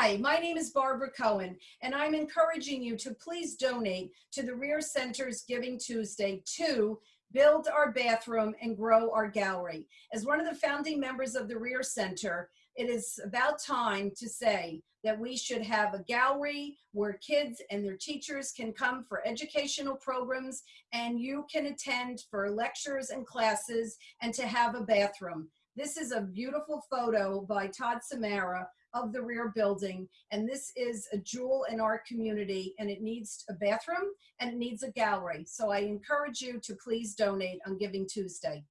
Hi, my name is Barbara Cohen, and I'm encouraging you to please donate to the Rear Center's Giving Tuesday to build our bathroom and grow our gallery. As one of the founding members of the Rear Center, it is about time to say that we should have a gallery where kids and their teachers can come for educational programs and you can attend for lectures and classes and to have a bathroom. This is a beautiful photo by Todd Samara of the rear building. And this is a jewel in our community and it needs a bathroom and it needs a gallery. So I encourage you to please donate on Giving Tuesday.